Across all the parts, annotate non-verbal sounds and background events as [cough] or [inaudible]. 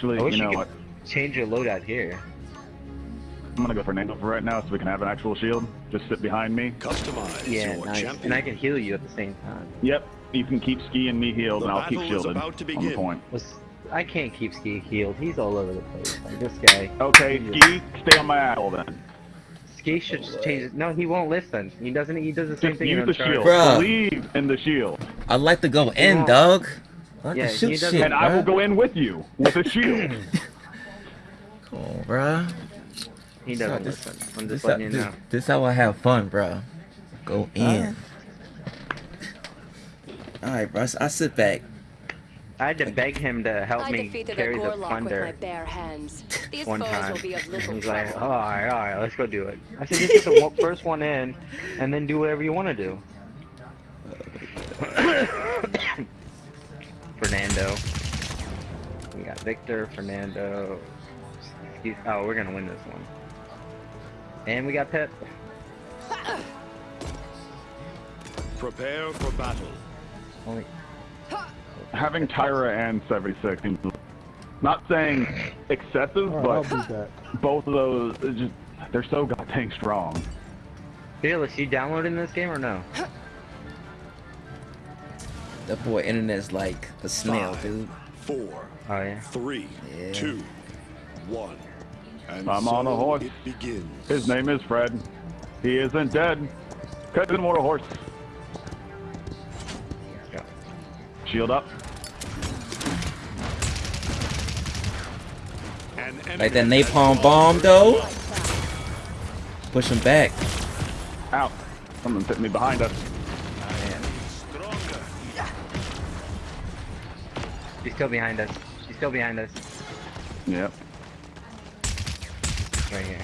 Actually, I wish you know you what? could change your loadout here. I'm gonna go for Nando for right now so we can have an actual shield. Just sit behind me. Customize Yeah, nice. champion. And I can heal you at the same time. Yep. You can keep Ski and me healed, The and I'll keep battle shielded about to on the point. Was I can't keep Ski healed. He's all over the place. Like this guy. Okay, Ski, stay on my asshole then. Ski should just change it. No, he won't listen. He doesn't. He does the same Just thing use in the shield. Bruh. Believe in the shield. I'd like to go in, won't. dog. I Yeah, to he shoot shit, And I will go in with you with a shield. [laughs] Come on, bruh. He doesn't This- listen. I'm This just how, you know. this how I have fun, bro. Go uh-huh. in. Alright, bro. I sit back. I had to beg him to help I me defeated carry the Gorlock with my plunder bare hands. These one time. will be of [laughs] little He's trouble. like, "Oh, all right, all right, let's go do it. I said, just get the first one in, and then do whatever you want to do. [coughs] [coughs] [coughs] Fernando. We got Victor, Fernando. He's, oh, we're gonna win this one. And we got Pip. Prepare for battle. Only Having Tyra and 76 seems not saying excessive, oh, Alright, I'll but both of those just they're so goddamn strong. Fearless, you downloading this game or no? That boy internet's like a snail, Five. dude. Four, Oh yeah. three, Yeah. two, one. And I'm so on a horse. It begins. His name is Fred. He isn't dead. Cousin want a horse. Let's. Shield up. Like that napalm bomb, though. Push him back. Out. Someone's hitting me behind us. She's still behind us. She's still behind us. Yep. Right here.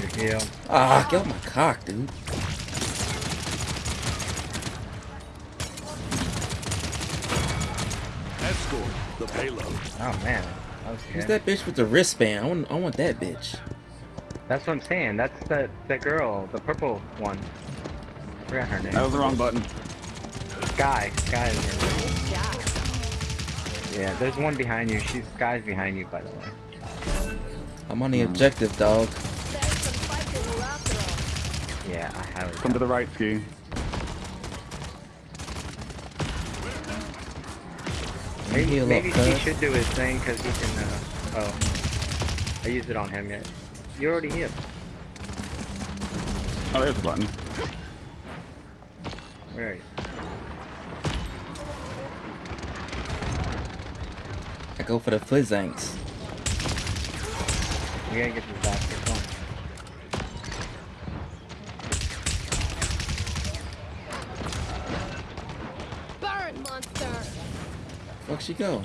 Your heal. Ah, get off my cock, dude. Escort the payload. Oh man. That was Who's that bitch with the wristband? I want, I want that bitch. That's what I'm saying. That's the the girl, the purple one. forgot her name. That was the wrong button. Sky. Skye is her name. Good job. Yeah, there's one behind you. She's Skye's behind you, by the way. I'm on the objective, dog. There's some fighting after all. Yeah, I have it. Come to the right, Ski. Maybe, maybe he should do his thing because he can. Uh, oh, I used it on him yet. You already here. Oh, there's the button. Where are you? I go for the flizzanks. We gotta get this bastard going. Burn, monster! Fuck she go?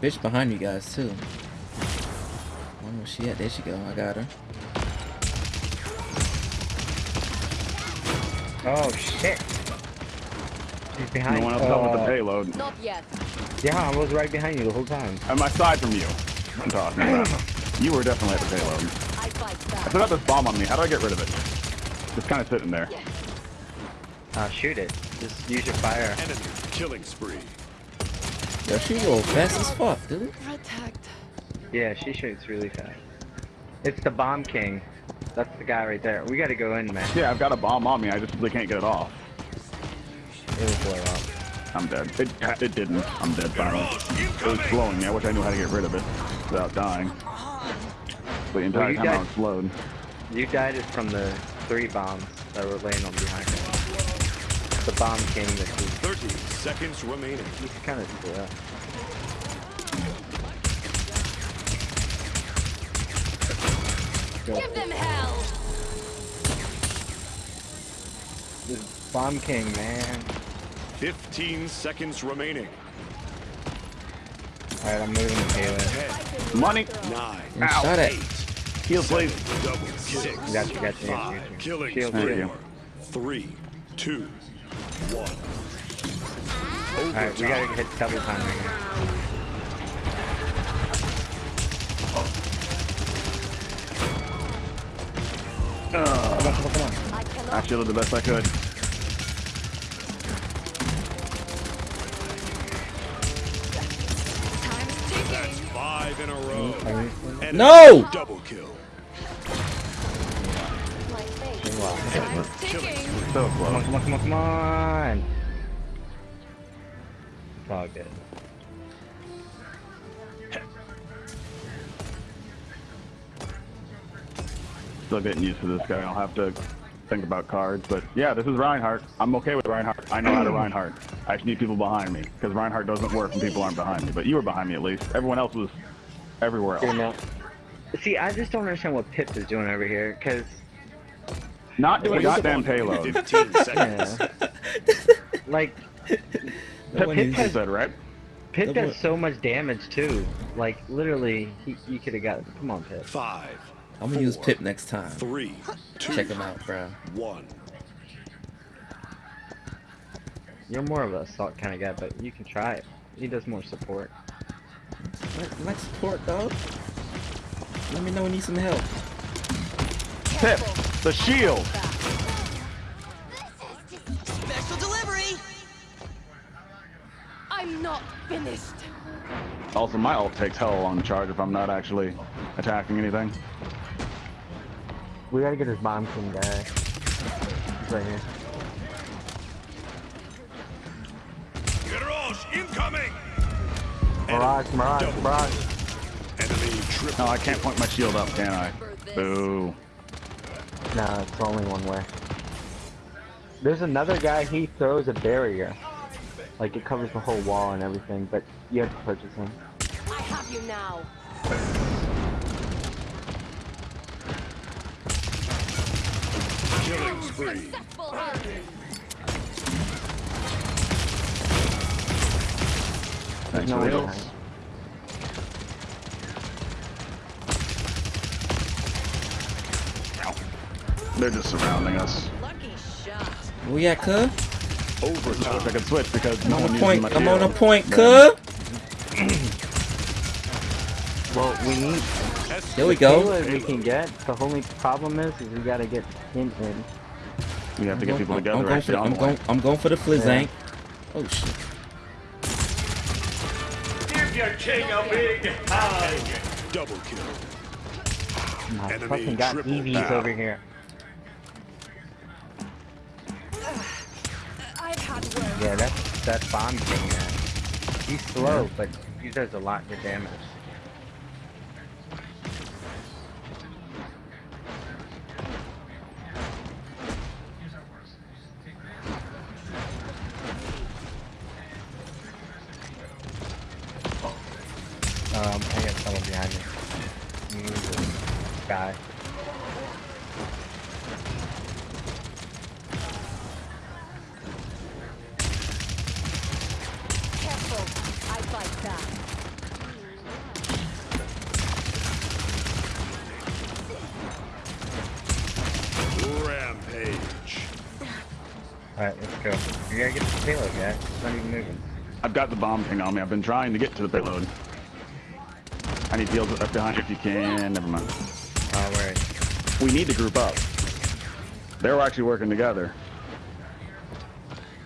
This bitch behind you guys too. I don't know where she at. There she go. I got her. Oh shit! She's behind. you. No one else helped with the uh, payload. Not yet. Yeah, I was right behind you the whole time. I'm aside from you. I'm talking about. You were definitely at the payload. I fight I back. still this bomb on me. How do I get rid of it? Just kind of sitting there. Uh, shoot it. Just use your fire. Enemy killing spree. Yo, she roll fast as fuck, dude. Protect. Yeah, she shoots really fast. It's the bomb king. That's the guy right there. We gotta go in, man. Yeah, I've got a bomb on me. I just really can't get it off. It will blow up. I'm dead. It, it didn't. I'm dead finally. It was blowing me. I wish I knew how to get rid of it without dying. The entire you time I died- was slowed. You died is from the three bombs that were laying on behind you. The bomb king that 30 seconds remaining. he's kind of split up. Give them hell! This bomb king, man. 15 seconds remaining. Alright, I'm moving the payload. 10, Money. 9, And shot it. 8, Heal, please. double kill. Got you, got you, got you, got you. Killing Shield, spree. shield. Three, two, one. Alright, we gotta hit double time right Come on, come on, come on. I. I shielded the best I could. Ticking. Five in a row. No! Double kill. My fate. Wow. Time's ticking. Come on, come on, come on, come on. It's all good. Still getting used to this guy. I'll have to think about cards. But yeah, this is Reinhardt. I'm okay with Reinhardt. I know how to Reinhardt. I just need people behind me because Reinhardt doesn't work when people aren't behind me. But you were behind me at least. Everyone else was everywhere Here else. now. See, I just don't understand what Pip is doing over here, because, Not doing a What is goddamn it? payload. 15 seconds. [laughs] like, No Pip has said right. Pip No, does so much damage, too. Like, literally, he, you could have got, come on, Pip. Five, I'm gonna use Pip next time. three, two, Check him out, bro. one. You're more of a assault kind of guy, but you can try it. He does more support. Like, like support, dog. Let me know when you need some help. Pip, the shield. Special delivery! I'm not finished. Also, my ult takes hell long to charge if I'm not actually attacking anything. We gotta get this bomb king guy. He's right here. Garage incoming. Mirage, Mirage, double Mirage. Enemy triple. No, I can't point my shield up, can I? Boo. No, it's only one way. There's another guy, he throws a barrier. Like, it covers the whole wall and everything, but you have to purchase him. I have you now. Killing spree. Successful. No for way. ult. They're just surrounding us. Lucky shot. We at, cuh? I wish I could switch because I'm no on one a uses point. my I'm on a point, Then- cuh. Well, we need There we go. payload we can get. The only problem is, is we gotta get him in. We have to I'm get people going, together I'm going for the, on I'm the going, line. I'm going for the Flizzank. Oh shit. Double kill. I Enemy fucking got EVs down. over here. I've had work. Yeah, that's that's bomb king man. He's slow, but he does a lot of damage. Um, I got someone behind me. He's a guy. Careful. I fight back. Rampage. Alright, let's go. You gotta get the payload, guys. It's not even moving. I've got the bomb thing on me. I've been trying to get to the payload. I need heals up behind if you can. Never mind. Oh, where is We need to group up. They're actually working together.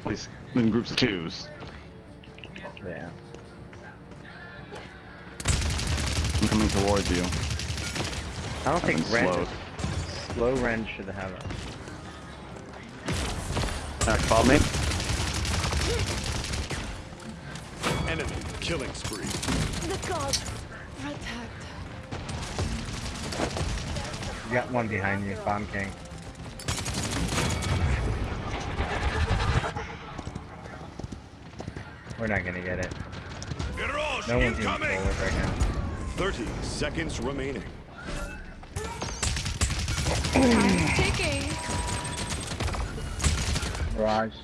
At least in groups of twos. Yeah. I'm coming towards you. I don't I've think been Ren, slowed. slow Ren should have a. Uh, follow me. Enemy killing spree. The gods got one behind you, Bomb King. We're not gonna get it. No one's even forward right now. 30 seconds remaining. Time's ticking. Mirage.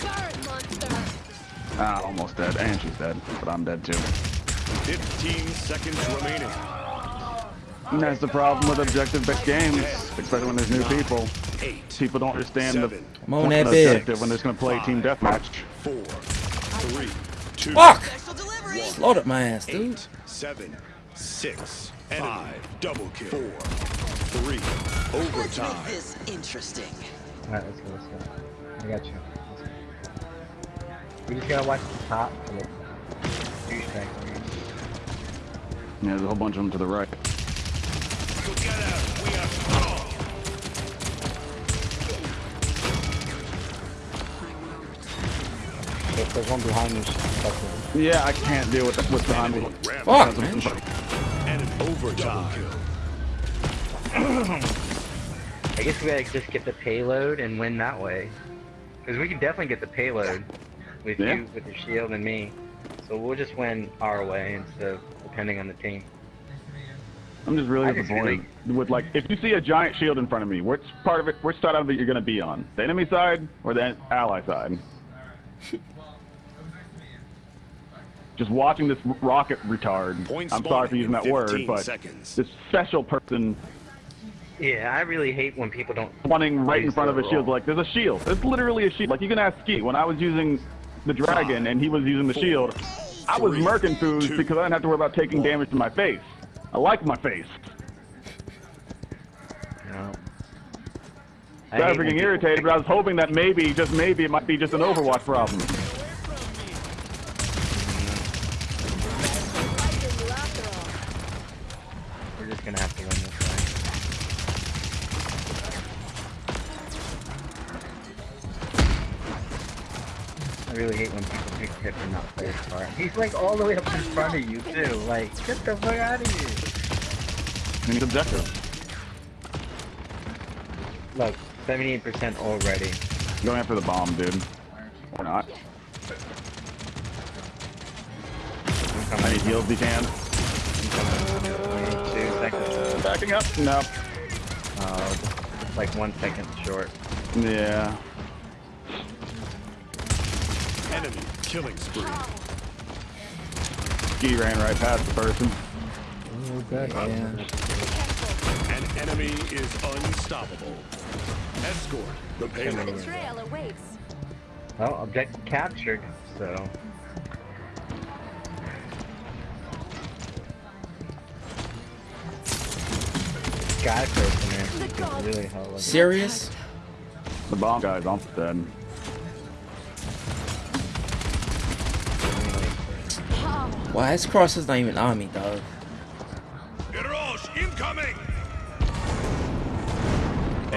Burn, monster. Ah, almost dead. And she's dead. But I'm dead too. 15 seconds remaining. And that's the problem with objective-based games, especially when there's new people. People don't understand the I'm point of objective when they're just gonna play team deathmatch. four, three, two, Fuck! Special delivery! Slaughtered my ass, dude. eight, seven, six, five, double kill. Four, Three. Let's Overtime. make this interesting. Alright, let's go, let's go. I got you. We just gotta watch the top for the douchebag. Yeah, there's a whole bunch of them to the right. Together, we are strong. If there's one behind me. Yeah, I can't deal with what's behind me. Fuck, man. And overtime. I guess we gotta just get the payload and win that way. Because we can definitely get the payload with Yeah. you, with your shield, and me. So we'll just win our way instead of depending on the team. I'm just really I just disappointed with like if you see a giant shield in front of me, which part of it, which side of it you're gonna be on? The enemy side or the ally side? [laughs] just watching this rocket retard. Point I'm sorry for using that word, but seconds. this special person Yeah, I really hate when people don't. running right in front of a their shield. Like there's a shield. It's literally a shield. Like you can ask Ski. When I was using the dragon and he was using the Four, shield, I was three, murking foods two, because I didn't have to worry about taking one. damage to my face. I like my face. No. I was hate when freaking irritated, but I was hoping that maybe, just maybe, it might be just an Overwatch problem. Fighting you after all. We're just gonna have to win this way. I really hate when people pick tip and not play his part. He's like all the way up in front of you too. Like, get the fuck out of here. And he's objective. Look, 78% already. Going after the bomb, dude. Or not. I'm I coming. need heals if you can. Two seconds. Uh, backing up? No. Oh, just like one second short. Yeah. Enemy killing spree. He ran right past the person. Yeah. An enemy is unstoppable. Escort the payload. The trail awaits. Well, objective captured, so. Guy person there. The gods. Really hell of Serious? The bomb guy's almost dead. Why his cross is not even on me, dog.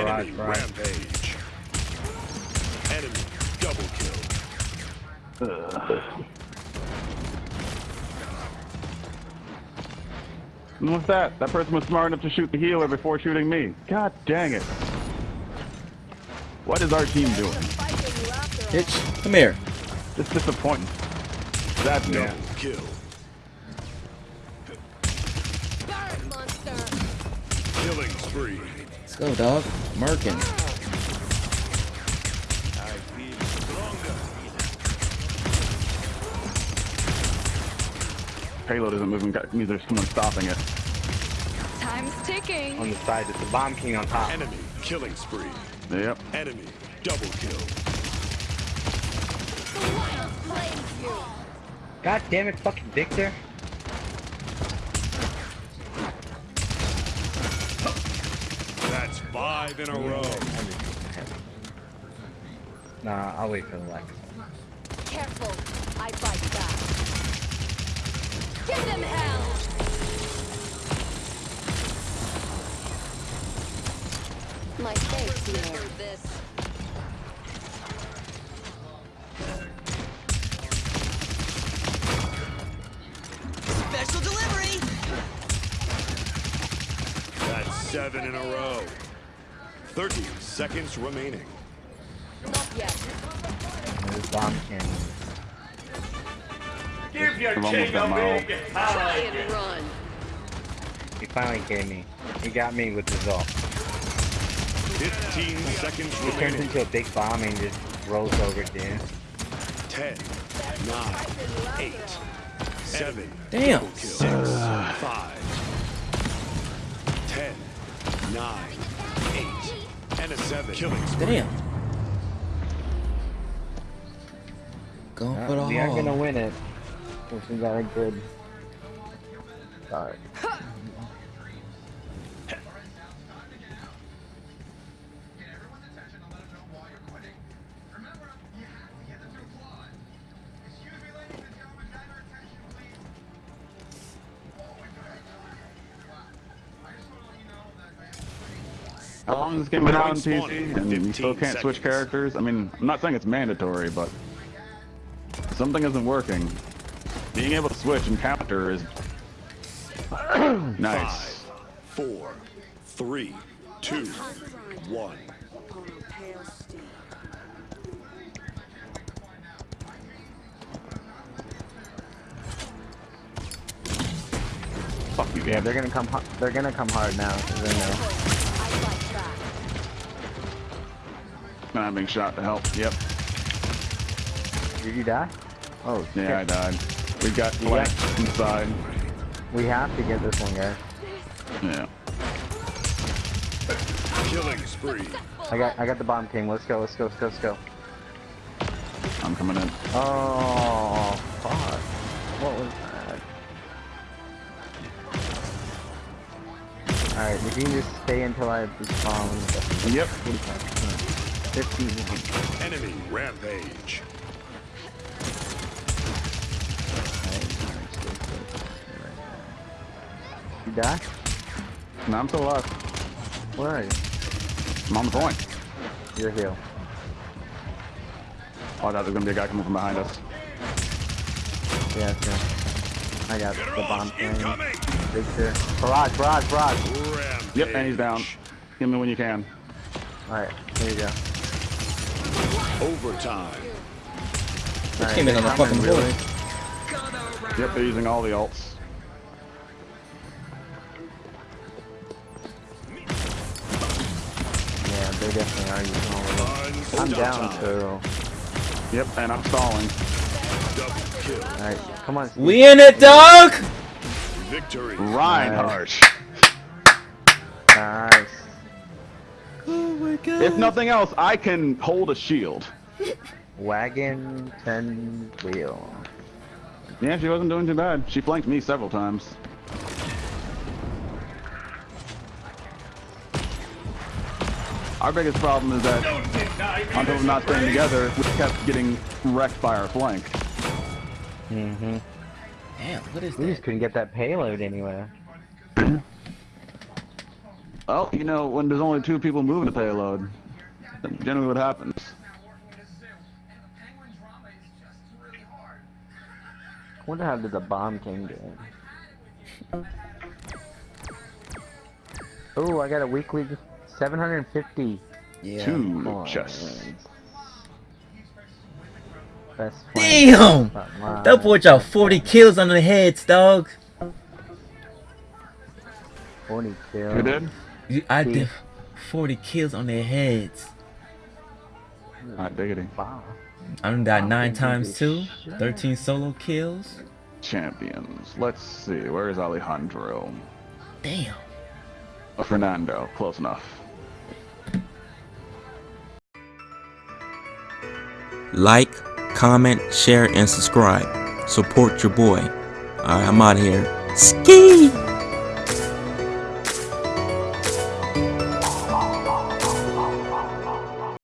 Barrage, Enemy barrage. rampage. Enemy double kill. And [sighs] what's that? That person was smart enough to shoot the healer before shooting me. God dang it. What is our team doing? Fighting you after all. Bitch, come here. It's disappointing. That's Double yeah. kill. Burn, monster. Killing spree. Let's go, dog. Merkin. I feel stronger. Payload isn't moving. That means there's someone stopping it. Time's ticking. On the side, it's the bomb king on top. Enemy killing spree. Yep. Enemy double kill. The wild claims you. God damn it, fucking Victor. That's five in a row. Nah, I'll wait for the Lex. Careful. I fight back. Give them hell. My thanks, here. this. Special delivery. That's seven in a row. 30 seconds remaining. Not yet. There's bomb king. I've almost got my ult. Try and run. He finally gave me. He got me with the ult. 15 seconds He turns into a big bomb and just rolls over to you. 10, 9, 8, 7, Damn. double kill. 6, 5, 10, 9, 8, and a 7. Killing spree. Damn. Going Uh, for the we are gonna win it. This is got a good start. [laughs] How long has this game been out on PC and you still can't switch characters? I mean, I'm not saying it's mandatory, but something isn't working. Being able to switch and counter is [clears throat] nice. Five, four, three, two, one. Fuck you, Yeah, they're gonna come. They're gonna come hard now. 'cause they know. And I'm being shot to help. Yep. Did you die? Oh, Yeah, I died. We got flanked inside. We have to get this one, guys. Yeah. Killing spree. I got. I got the bomb king. Let's go. Let's go. Let's go. Let's go. I'm coming in. Oh, fuck. What was that? Alright, if you can just stay until I respawn. Yep. 51. Enemy rampage. You die? No, I'm still alive. Where are you? I'm on the point. You're healed. Oh, I thought there was gonna be a guy coming from behind us. Yeah, it's good. I got Get the bomb off. thing. Incoming. Victor. Barrage, barrage, barrage. Rampage. Yep, and he's down. Give me when you can. Alright, here you go. Overtime. Alright, came in on the fucking really? board. Yep, they're using all the alts. Yeah, they definitely are using all of them. I'm down, Unstoppable. so... Yep, and I'm stalling. Alright, come on. Steve. We in it, dog! Victory. Reinhardt. Nice. My god. If nothing else, I can hold a shield. Wagon, 10 wheel. Yeah, she wasn't doing too bad. She flanked me several times. Our biggest problem is that on top of not staying together, we kept getting wrecked by our flank. Mm-hmm. Damn, what is We just couldn't get that payload anywhere. [clears throat] Well, you know, when there's only two people moving the payload, that's generally what happens. wonder how did the bomb king do? Oh, I got a weekly 750 Yeah. Two chests. Damn! flank. That boy dropped 40 kills on the heads, dog. 40 kills. You did? You- I did 40 kills on their heads. Hot diggity. Wow. I done died Wow, nine times too. 13 solo kills. Champions. Let's see. Where is Alejandro? Damn. Oh, Fernando. Close enough. Like, comment, share, and subscribe. Support your boy. Alright, I'm out here. Ski!